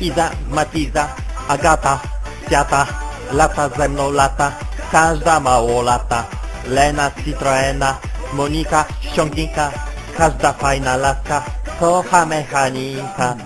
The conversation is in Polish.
Iza, Matiza, Agata, Kwiata, lata ze mną lata, każda mało lata. Lena, Citroena, Monika, ściągnika, każda fajna laska, kocha mechanika.